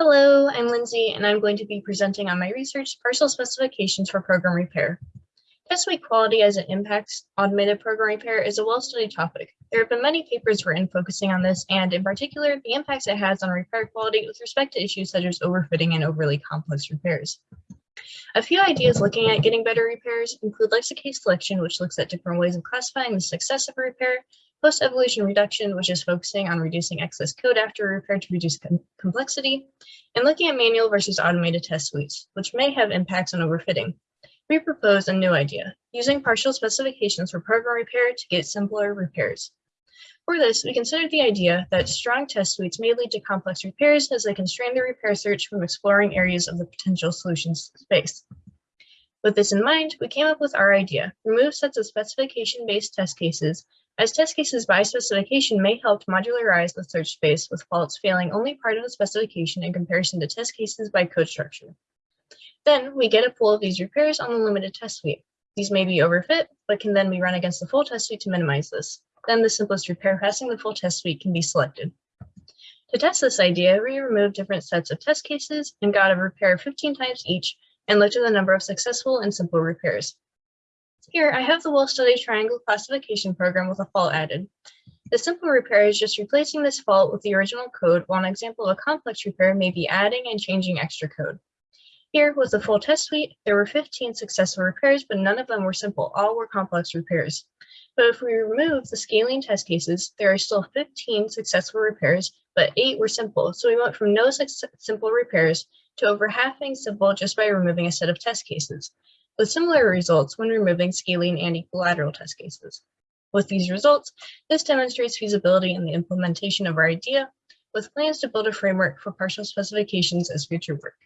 Hello, I'm Lindsay, and I'm going to be presenting on my research, partial specifications for program repair. Test suite quality as it impacts automated program repair is a well-studied topic. There have been many papers written focusing on this, and in particular, the impacts it has on repair quality with respect to issues such as overfitting and overly complex repairs. A few ideas looking at getting better repairs include lexicase selection, which looks at different ways of classifying the success of a repair, post-evolution reduction, which is focusing on reducing excess code after repair to reduce com complexity, and looking at manual versus automated test suites, which may have impacts on overfitting we propose a new idea, using partial specifications for program repair to get simpler repairs. For this, we considered the idea that strong test suites may lead to complex repairs as they constrain the repair search from exploring areas of the potential solutions space. With this in mind, we came up with our idea, remove sets of specification-based test cases, as test cases by specification may help modularize the search space with faults failing only part of the specification in comparison to test cases by code structure. Then we get a pool of these repairs on the limited test suite. These may be overfit, but can then be run against the full test suite to minimize this. Then the simplest repair passing the full test suite can be selected. To test this idea, we removed different sets of test cases and got a repair 15 times each and looked at the number of successful and simple repairs. Here, I have the well-studied triangle classification program with a fault added. The simple repair is just replacing this fault with the original code, while an example of a complex repair may be adding and changing extra code. Here was the full test suite. There were 15 successful repairs, but none of them were simple. All were complex repairs. But if we remove the scaling test cases, there are still 15 successful repairs, but eight were simple. So we went from no simple repairs to over half being simple just by removing a set of test cases, with similar results when removing scaling and equilateral test cases. With these results, this demonstrates feasibility in the implementation of our idea, with plans to build a framework for partial specifications as future work.